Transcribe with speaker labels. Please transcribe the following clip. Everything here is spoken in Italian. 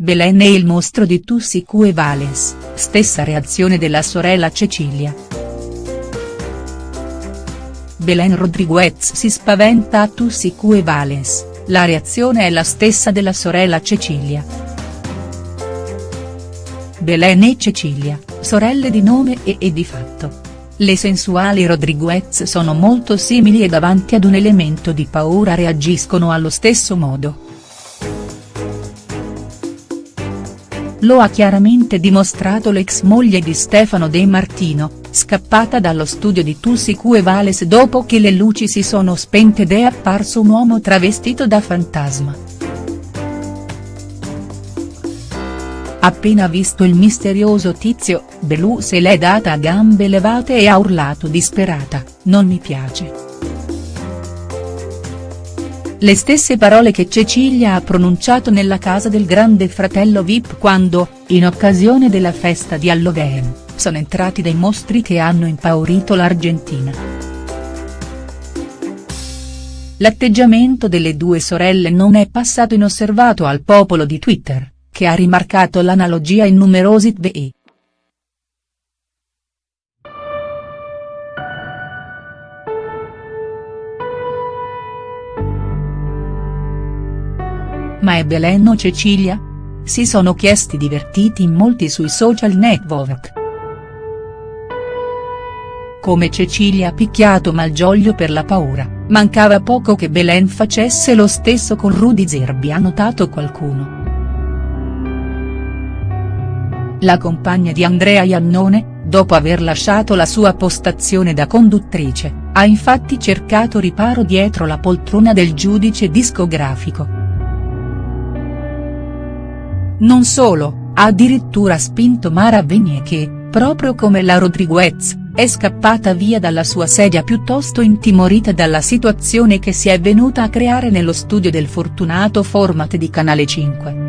Speaker 1: Belen e il mostro di Tussicu e Vales, stessa reazione della sorella Cecilia. Belen Rodriguez si spaventa a Tussicu e Vales, la reazione è la stessa della sorella Cecilia. Belen e Cecilia, sorelle di nome e, e di fatto. Le sensuali Rodriguez sono molto simili e davanti ad un elemento di paura reagiscono allo stesso modo. Lo ha chiaramente dimostrato l'ex moglie di Stefano De Martino, scappata dallo studio di Tussicu e Vales dopo che le luci si sono spente ed è apparso un uomo travestito da fantasma. Appena visto il misterioso tizio, Belù se l'è data a gambe levate e ha urlato disperata, non mi piace. Le stesse parole che Cecilia ha pronunciato nella casa del grande fratello Vip quando, in occasione della festa di Halloween, sono entrati dei mostri che hanno impaurito l'Argentina. L'atteggiamento delle due sorelle non è passato inosservato al popolo di Twitter, che ha rimarcato l'analogia in numerosi tvi. Ma è Belen o Cecilia? Si sono chiesti divertiti in molti sui social network. Come Cecilia ha picchiato Malgioglio per la paura, mancava poco che Belen facesse lo stesso con Rudy Zerbi ha notato qualcuno. La compagna di Andrea Iannone, dopo aver lasciato la sua postazione da conduttrice, ha infatti cercato riparo dietro la poltrona del giudice discografico. Non solo, ha addirittura spinto Mara Venier che, proprio come la Rodriguez, è scappata via dalla sua sedia piuttosto intimorita dalla situazione che si è venuta a creare nello studio del fortunato format di Canale 5.